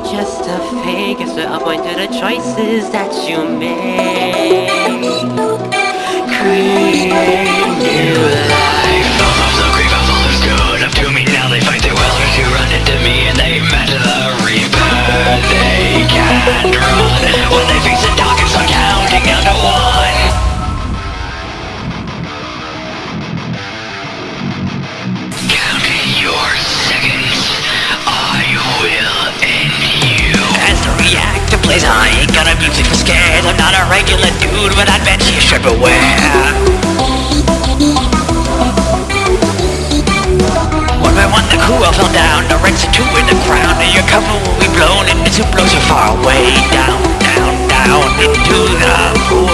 just a fake? It's a point to the choices that you make. Create plays, I ain't gonna music for scared. I'm not a regular dude, but I bet you should beware. One by one the all fell down The wrecks of two in the ground And your cover will be blown And this blows you far away Down, down, down Into the pool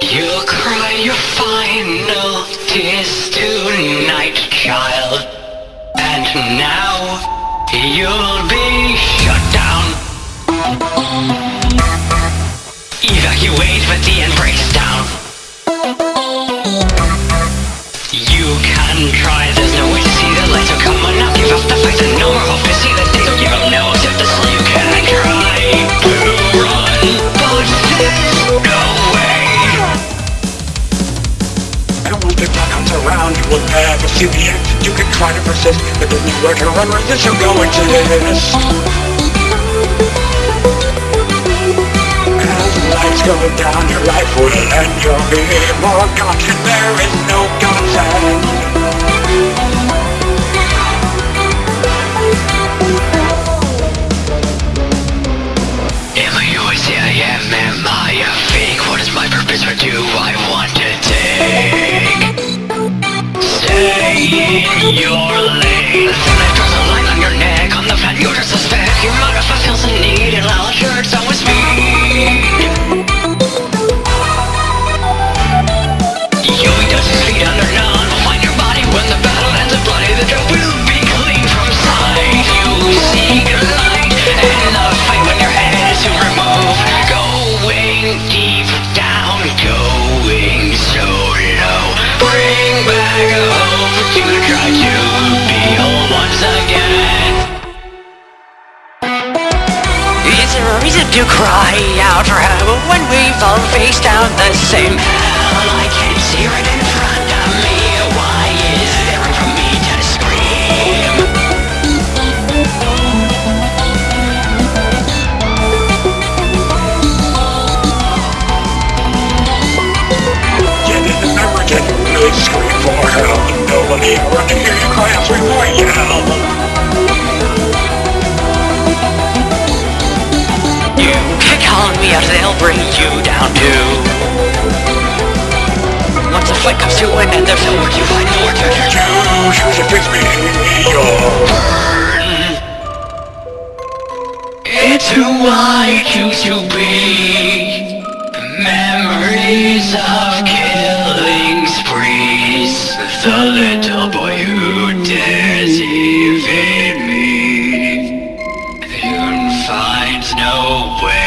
You'll cry your final tears tonight, child. And now you'll be shut down. Evacuate, but the end breaks down. You can try, there's no way to see the light So come the end. You can try to persist, but there's nowhere to run, resist, you'll go into this. As the lights go down, your life will end. You'll be forgotten. There is your lane The knife draws a line on your neck. On the fan you just suspect Your motive fulfills a need reason to cry out for help when we fall face down the same hell? I can't see right in front of me. Why is there for me to scream? Yet in the memory, can you scream for help? Nobody around to or they'll bring you down too. Once the fight comes to an end, there's no work you find for to do. You choose a fix me, your burn. It's who I choose to be. Memories of killing sprees. The little boy who dares evade me. The finds no way.